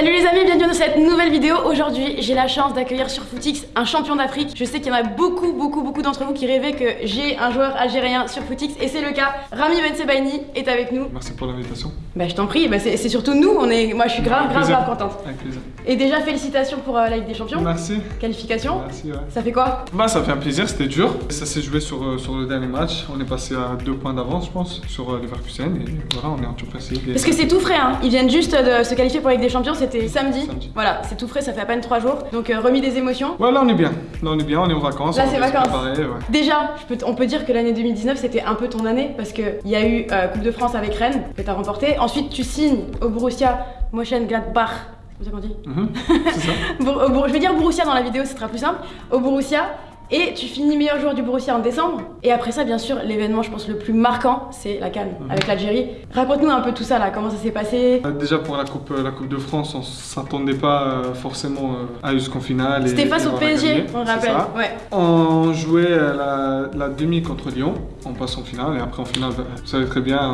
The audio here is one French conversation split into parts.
Salut les amis, bienvenue dans cette nouvelle vidéo. Aujourd'hui, j'ai la chance d'accueillir sur Footix un champion d'Afrique. Je sais qu'il y en a beaucoup, beaucoup, beaucoup d'entre vous qui rêvaient que j'ai un joueur algérien sur Footix et c'est le cas. Rami Bensebaini est avec nous. Merci pour l'invitation. Bah je t'en prie, bah, c'est surtout nous, on est... moi je suis grave, grave, grave contente. Avec plaisir. Et déjà félicitations pour euh, la Ligue des Champions. Merci. Qualification. Merci, ouais. Ça fait quoi? Bah, ça fait un plaisir, c'était dur. Ça s'est joué sur, euh, sur le dernier match. On est passé à deux points d'avance, je pense, sur euh, Leverkusen. Et voilà, on est en League. Et- Parce que c'est tout frais, hein. ils viennent juste de se qualifier pour la Ligue des Champions, c'était samedi. Samedi. Voilà, c'est tout frais, ça fait à peine 3 jours. Donc euh, remis des émotions. Ouais, là, on est bien. Là, on est bien, on est en vacances. Là, c'est vacances. préparer, ouais. Déjà, je peux t- on peut dire que l'année 2019 c'était un peu ton année parce qu'il y a eu euh, Coupe de France avec Rennes que tu as remporté. Ensuite, tu signes au Borussia Mönchengladbach. C'est ça qu'on dit ça. Bour- Je vais dire Borussia dans la vidéo, ce sera plus simple. Au Borussia. Et tu finis meilleur joueur du Borussia en décembre. Et après ça, bien sûr, l'événement, je pense, le plus marquant, c'est la Cannes Mhm. avec l'Algérie. Raconte-nous un peu tout ça là, comment ça s'est passé. Euh, Déjà pour la coupe, euh, la coupe de France, on s'attendait pas euh, forcément à jusqu'en finale. C'était face et au PSG, on rappelle. Ouais. On jouait la, la demi contre Lyon, on passe en finale et après en finale, bah, vous savez très bien,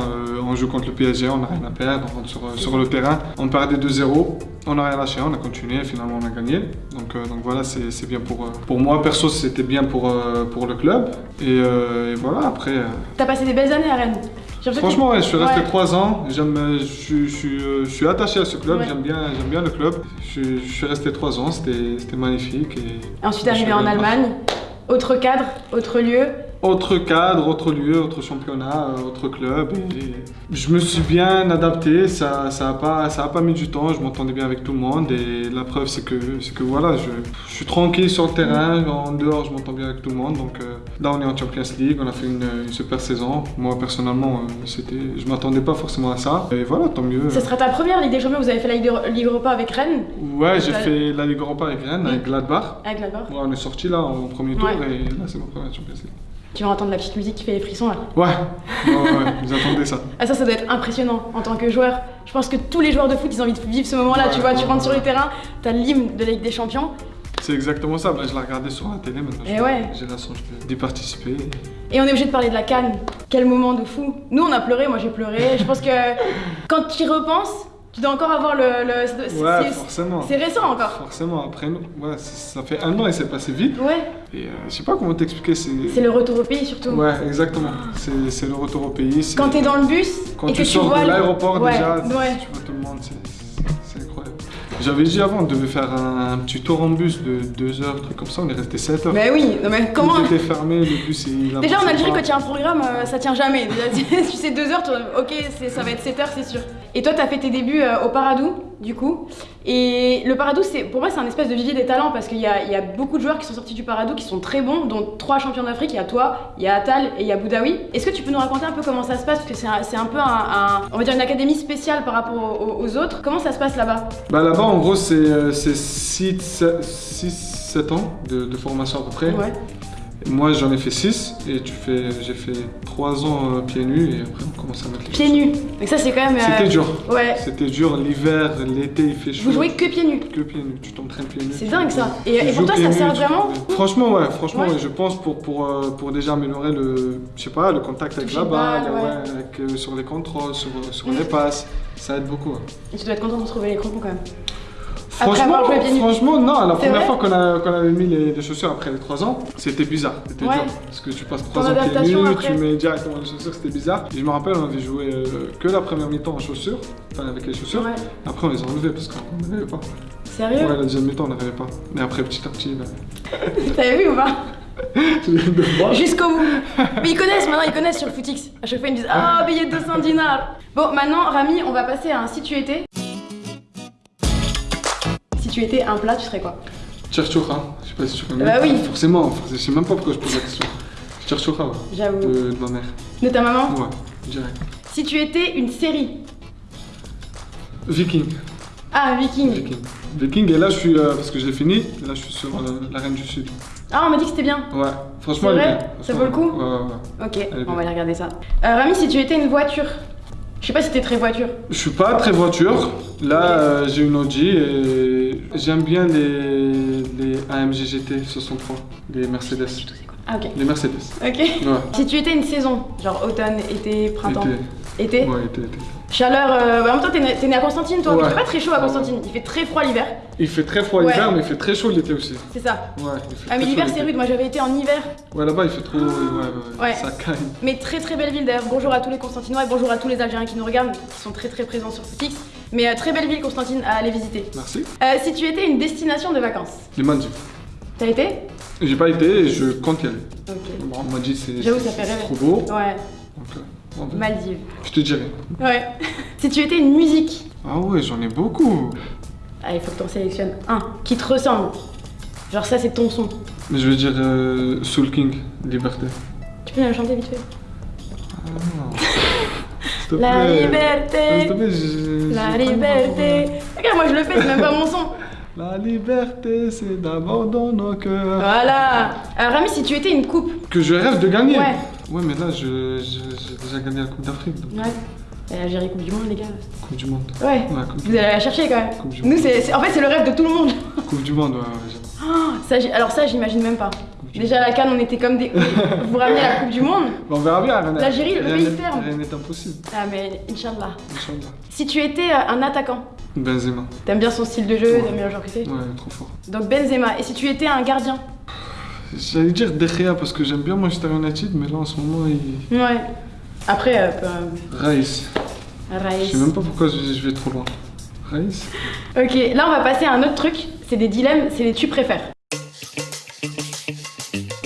on joue contre le PSG, on n'a rien à perdre, on rentre sur, sur le terrain, on perdait 2-0, on n'a rien lâché, on a continué finalement on a gagné. Donc, euh, donc voilà, c'est bien pour, pour moi, perso c'était bien pour, euh, pour le club et, euh, et voilà, après... euh, T'as passé des belles années à Rennes. Franchement, ouais, je suis resté. 3 ans. J'aime, je, suis- je, suis, je suis attaché à ce club. Ouais. J'aime bien, j'aime bien le club. Je, suis resté 3 ans. C'était, magnifique. Et Ensuite, arrivé en Allemagne. Autre cadre, autre lieu. Autre cadre, autre lieu, autre championnat, euh, autre club. Et je me suis bien adapté. Ça, ça a pas, ça a pas mis du temps. Je m'entendais bien avec tout le monde. Et la preuve, c'est que, que voilà, je, je suis tranquille sur le terrain. En dehors, je m'entends bien avec tout le monde. Donc euh, là, on est en Champions League. On a fait une, une super saison. Moi, personnellement, euh, c'était, je m'attendais pas forcément à ça. Et voilà, tant mieux. Ce sera ta première Ligue des Champions, vous avez fait la Ligue, Europa avec Rennes, Ouais, j'ai fait la Ligue Europa avec Rennes, avec Gladbach. avec. Ouais, on est sorti là en premier tour Ouais. et là c'est ma première Champions League. Tu vas entendre la petite musique qui fait les frissons là. Ouais, vous attendez ça. Ah ça, ça doit être impressionnant en tant que joueur. Je pense que tous les joueurs de foot, ils ont envie de vivre ce moment-là. Ouais, tu vois, tu rentres sur le terrain, t'as l'hymne de la Ligue des Champions. C'est exactement ça, bah, je l'ai regardé sur la télé maintenant. Ouais. J'ai la chance d'y participer. Et on est obligé de parler de la canne. Quel moment de fou. Nous, on a pleuré, moi j'ai pleuré. Je pense que quand tu y repenses, tu dois encore avoir le. le- c'est- Ouais, c'est- forcément. c'est récent encore. Forcément, après nous, ouais, ça fait un an et c'est passé vite. Ouais, Et euh, je sais pas comment t'expliquer, c'est. c'est le retour au pays surtout. Ouais, exactement. C'est le retour au pays. Quand t'es dans le bus Quand et tu que tu vois de l'aéroport déjà, ouais. tu vois tout le monde, c'est- incroyable. J'avais dit avant, on devait faire un, petit tour en bus de 2 heures, truc comme ça, on est resté 7 heures. Mais oui, non mais comment Tout était fermé, le bus il Déjà en Algérie, quand il y a un programme, euh, ça tient jamais. Déjà, tu sais, deux heures, tu- ok, ça va être 7 heures, c'est sûr. Et toi, t'as fait tes débuts euh, au Paradou, du coup. Et le Paradou, c'est, pour moi, c'est un espèce de vivier des talents parce qu'il y a, il y a beaucoup de joueurs qui sont sortis du Paradou qui sont très bons, dont trois champions d'Afrique. Il y a toi, il y a Atal et il y a Boudaoui. Est-ce que tu peux nous raconter un peu comment ça se passe? Parce que c'est un, peu un, un- on va dire une académie spéciale par rapport aux, aux autres. Comment ça se passe là-bas? Bah là-bas, en gros, c'est 6-7 ans de, de formation à peu près. Ouais. Moi, j'en ai fait 6 et tu fais, j'ai fait 3 ans euh, pieds nus et après on commence à mettre les Pieds nus. Donc ça, c'est quand même. euh, C'était dur. Ouais. C'était dur, l'hiver, l'été, il fait chaud. Vous jouez que pieds nus. que pieds nus, tu t'entraînes pieds nus. C'est dingue ça. Et, pour toi, ça sert vraiment Franchement, ouais, franchement, Ouais. ouais, je pense pour, pour, euh, pour déjà améliorer le, je sais pas, le contact avec la le balle, ouais. avec, euh, sur les contrôles, sur, sur Mm. les passes, ça aide beaucoup. Et tu dois être content de retrouver les crampons quand même. Franchement, non, la première fois qu'on avait mis les, les chaussures après les 3 ans, c'était bizarre, c'était Ouais. dur. Parce que tu passes 3 Ton ans pieds nus, après. tu mets directement les chaussures, c'était bizarre. Et je me rappelle, on avait joué euh, que la première mi-temps en chaussures, enfin avec les chaussures. Ouais. Après, on les a enlevées parce qu'on n'arrivait pas. Sérieux Ouais, la deuxième mi-temps, on n'arrivait pas. Mais après, petit à petit, là. T'avais vu ou pas. Jusqu'au bout. Mais ils connaissent maintenant, ils connaissent sur le footix. À chaque fois ils me disent Ah, billet de 200 dinars. Bon, maintenant, Rami, on va passer à un si tu étais. Si tu étais un plat, tu serais quoi Cherchoucha, je sais pas si tu connais. Bah oui. Forcément, je sais même pas pourquoi je pose la question. Cherchoucha, ouais. J'avoue. De, de ma mère. De ta maman Ouais, direct. Si tu étais une série. Viking. Ah, Viking. Viking. Viking, et là, je suis. euh, parce que j'ai fini, là, je suis sur euh, la Reine du Sud. Ah, on m'a dit que c'était bien. Ouais, franchement, C'est elle est bien. Ça vaut le coup Ouais, ouais, ouais. Ok, on va aller regarder ça. Euh, Rami, si tu étais une voiture. Je sais pas si t'es très voiture. Je suis pas très voiture. Là, euh, j'ai une Audi et j'aime bien les, les AMG GT 63, les Mercedes. Ah, ok. Les Mercedes. Ok. Ouais. Si tu étais une saison, genre automne, été, printemps. Été. Été Ouais, été, été. Chaleur, euh, bah, en même temps, t'es né, à Constantine, toi. Ouais. Il fait pas très chaud à Constantine. Il fait très froid l'hiver. Il fait très froid Ouais. l'hiver, mais il fait très chaud l'été aussi. C'est ça. Ouais, il fait Ah, mais l'hiver, c'est rude. Moi, j'avais été en hiver. Ouais, là-bas, il fait trop. Ouais, Ouais. Ça caille. Mais très très belle ville d'ailleurs. Bonjour à tous les Constantinois et bonjour à tous les Algériens qui nous regardent, qui sont très très présents sur Footix. Mais euh, très belle ville, Constantine, à aller visiter. Merci. Euh, si tu étais une destination de vacances, Les Maldives. t'as été? J'ai pas été et je compte y aller. Ok. Bon, on m'a dit c'est trop beau. Ouais, Donc, euh, va- Maldives. je te dirai. Ouais. si tu étais une musique, Ah ouais, j'en ai beaucoup. ah, il faut que t'en sélectionnes un qui te ressemble. Genre, ça, c'est ton son. Mais je veux dire euh, Soul King, Liberté. Tu peux la chanter vite fait Ah. La plaît. Liberté, plaît, la liberté. Regarde, moi je le fais, c'est même pas mon son. La liberté, c'est d'abord dans nos cœurs. Voilà. Alors, Rami, si tu étais une coupe, Que je rêve de gagner. Ouais. Ouais, mais là, je- je- j'ai déjà gagné la Coupe d'Afrique, donc ouais. Et Algérie Coupe du Monde, les gars. Coupe du Monde. Ouais. Ouais, Coupe du, Vous allez la chercher quand même. Coupe du Nous, c'est, en fait, c'est le rêve de tout le monde. Coupe du Monde, ouais, ouais. Oh, ça, alors ça, j'imagine même pas. Déjà à la Cannes, on était comme des. Vous ramenez la Coupe du Monde on verra bien, L'Algérie, le rien pays n'est- ferme. Rien n'est impossible, Ah mais Inch'Allah. Inch'Allah. Si tu étais euh, un attaquant, Benzema. t'aimes bien son style de jeu, Ouais. t'aimes bien le genre que c'est. Ouais, trop fort. Donc Benzema. Et si tu étais un gardien J'allais dire De Gea parce que j'aime bien Manchester United, mais là en ce moment, il. Ouais. Après, euh, peu- Raïs. Je Raïs. sais même pas pourquoi je, vais trop loin. Raïs Ok, là on va passer à un autre truc. C'est des dilemmes, c'est des tu préfères.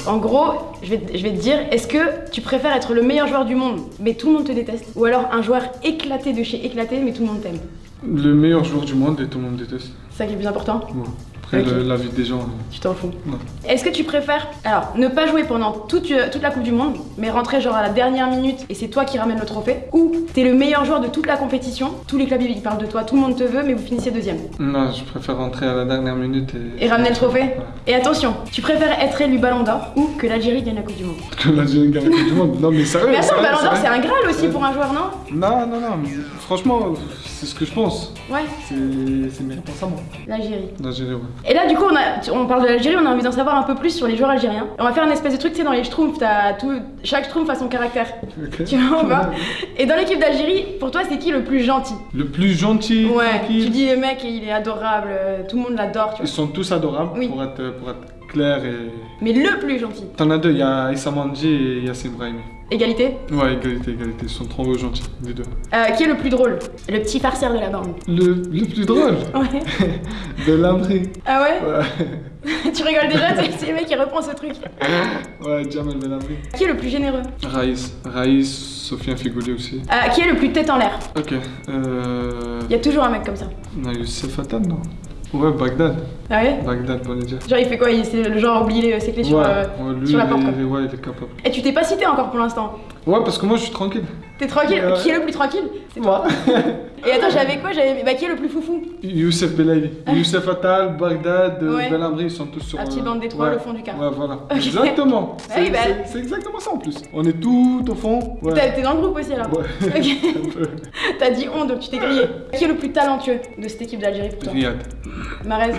En gros, je vais, je vais te dire, est-ce que tu préfères être le meilleur joueur du monde, mais tout le monde te déteste? Ou alors un joueur éclaté de chez éclaté, mais tout le monde t'aime? Le meilleur joueur du monde et tout le monde déteste. C'est ça qui est le plus important? Ouais. Après, Ok. le- la vie des gens. Tu t'en fous. Ouais. Est-ce que tu préfères, alors, ne pas jouer pendant toute, euh, toute la Coupe du Monde, mais rentrer genre à la dernière minute et c'est toi qui ramène le trophée Ou t'es le meilleur joueur de toute la compétition, tous les clubs ils parlent de toi, tout le monde te veut, mais vous finissez deuxième Non, je préfère rentrer à la dernière minute et. Et ramener le trophée Ouais. Et attention, tu préfères être élu Ballon d'Or ou que l'Algérie gagne la Coupe du Monde? Que l'Algérie gagne la Coupe du monde. Non, mais sérieux. Mais attends, Ballon d'Or c'est un Graal aussi pour un joueur, non? Non, non, non, franchement, c'est ce que je pense. Ouais, C'est c'est mes réponses à moi. l'Algérie. L'Algérie, ouais. Et là, du coup, on, a, on parle de l'Algérie, on a envie d'en savoir un peu plus sur les joueurs algériens. Et on va faire une espèce de truc, tu sais, dans les schtroumpfs, t'as tout, chaque schtroumpf a son caractère. Tu vois pas Et dans l'équipe d'Algérie, pour toi, c'est qui le plus gentil Le plus gentil, Ouais, tu dis le mec, il est adorable, euh, tout le monde l'adore, tu Ils vois. sont tous adorables Oui. pour, être, pour être clair et. Mais le plus gentil. T'en as deux, il y a Issa Mandji et Yassim Brahimi. Égalité. Ouais, égalité, égalité. Ils sont trop gentils, les deux. Euh, qui est le plus drôle? Le petit farceur de la bande. Le, le plus drôle? Ouais. de. Ah ouais? Ouais, Tu rigoles déjà, c'est le mec qui reprend ce truc. ouais, Jamel Belabri. Qui est le plus généreux? Raïs, Raïs, Sofiane Figouli aussi. Euh, Qui est le plus tête en l'air? Ok, euh. Il y a toujours un mec comme ça. On a non? Ouais, Bagdad. Ah ouais Bagdad, pour les dire. Genre il fait quoi? Il- C'est le genre oublier ses clés sur, euh, lui, sur la porte il ouais, il est capable. Et tu t'es pas cité encore pour l'instant? Ouais, parce que moi, je suis tranquille. T'es tranquille? Qui est le plus tranquille? C'est toi. Et attends, j'avais quoi? J'avais. Bah qui est le plus foufou? Youssef Belaïli. Youssef Attal, Bagdad, euh, Ouais. Belabri, ils sont tous sur. La petite euh, bande des trois, ouais. le fond du car. Ouais, voilà. Exactement. Ah oui, bah- c'est- exactement ça en plus. On est tout au fond. Ouais. T'es dans le groupe aussi alors Ouais. T'as dit on, donc tu t'es grillé. Qui est le plus talentueux de cette équipe d'Algérie pour toi? Riyad. Marez.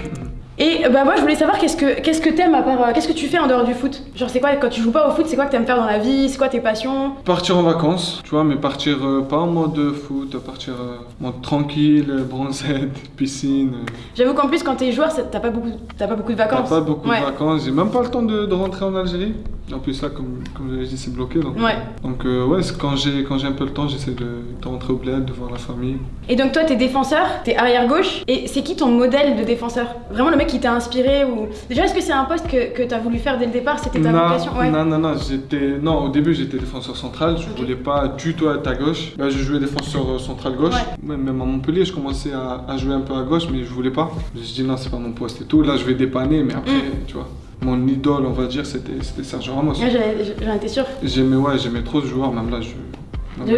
Et euh, bah moi je voulais savoir qu'est-ce que qu'est-ce que t'aimes à part euh, qu'est-ce que tu fais en dehors du foot? Genre c'est quoi quand tu joues pas au foot c'est quoi que t'aimes faire dans la vie? C'est quoi tes passions? Partir en vacances, tu vois, mais partir euh, pas en mode foot, partir en mode tranquille, bronzette, piscine. J'avoue qu'en plus quand t'es joueur t'as pas beaucoup t'as pas beaucoup de T'as vacances. pas beaucoup Ouais. de vacances, j'ai même pas le temps de, de rentrer en Algérie. En plus là, comme, comme je l'ai dit, c'est bloqué. Donc, Ouais. donc euh, ouais, quand j'ai quand j'ai un peu le temps, j'essaie de, de rentrer au bled, de voir la famille. Et donc toi t'es défenseur, t'es arrière gauche et c'est qui ton modèle de défenseur? Vraiment le mec qui t'a inspiré ou déjà est-ce que c'est un poste que, que t'as voulu faire dès le départ? C'était ta non, vocation? Ouais. non, non, non, j'étais. Non, au début j'étais défenseur central, je voulais pas du tout être à gauche. Là, je jouais défenseur euh, central gauche. Ouais. Même à Montpellier, je commençais à, à jouer un peu à gauche, mais je voulais pas. J'ai dit non, c'est pas mon poste et tout. Là, je vais dépanner, mais après, Mm. tu vois, mon idole, on va dire, c'était Sergio Ramos. J'avais- J'en étais sûre. J'aimais, ouais, trop ce joueur, même là, je.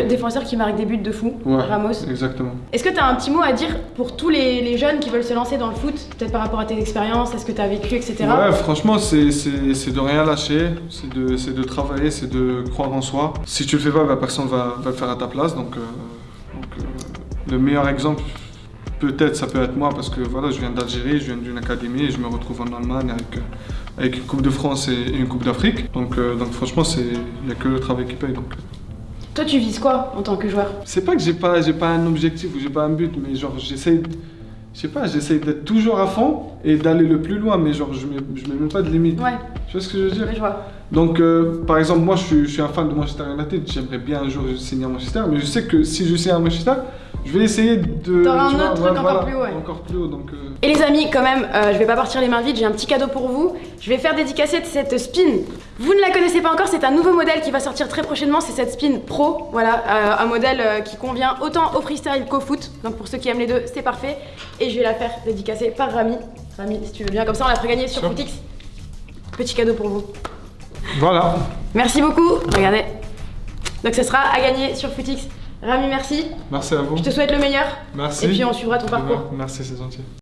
Défenseur qui marque des buts de fou, Ouais, Ramos. Exactement. Est-ce que tu as un petit mot à dire pour tous les, les jeunes qui veulent se lancer dans le foot Peut-être par rapport à tes expériences, est-ce que tu as vécu, etc. Ouais, franchement, c'est de rien lâcher, c'est de, de travailler, c'est de croire en soi. Si tu le fais pas, bah, personne va, va le faire à ta place. Donc, euh, donc, euh, le meilleur exemple, peut-être, ça peut être moi, parce que voilà, je viens d'Algérie, je viens d'une académie et je me retrouve en Allemagne avec, euh, avec une Coupe de France et une Coupe d'Afrique. Donc, euh, donc franchement, il n'y a que le travail qui paye. Donc. Toi, tu vises quoi en tant que joueur? C'est pas que j'ai pas, pas un objectif ou j'ai pas un but, mais genre j'essaye, je sais pas, j'essaye d'être toujours à fond et d'aller le plus loin, mais genre je mets, je mets même pas de limite. Ouais, Tu vois ce que je veux dire? Je vois. Donc euh, par exemple moi je suis, je suis un fan de Manchester United, j'aimerais bien un jour signer à Manchester, mais je sais que si je signe à Manchester, je vais essayer de. T'auras un vois, autre truc ouais, encore plus haut, ouais. Encore plus haut, donc. euh, Et les amis, quand même, euh, je vais pas partir les mains vides, j'ai un petit cadeau pour vous. Je vais faire dédicacer cette spin. Vous ne la connaissez pas encore, c'est un nouveau modèle qui va sortir très prochainement, c'est cette spin pro. Voilà, euh, un modèle euh, qui convient autant au freestyle qu'au foot. Donc pour ceux qui aiment les deux, c'est parfait. Et je vais la faire dédicacer par Rami. Rami, si tu veux bien, comme ça on la fera gagner sur Sûr. Footix. Petit cadeau pour vous. Voilà. Merci beaucoup, regardez. Donc ce sera à gagner sur Footix. Rami, merci. Merci à vous. Je te souhaite le meilleur. Merci. Et puis on suivra ton parcours. Merci, c'est gentil.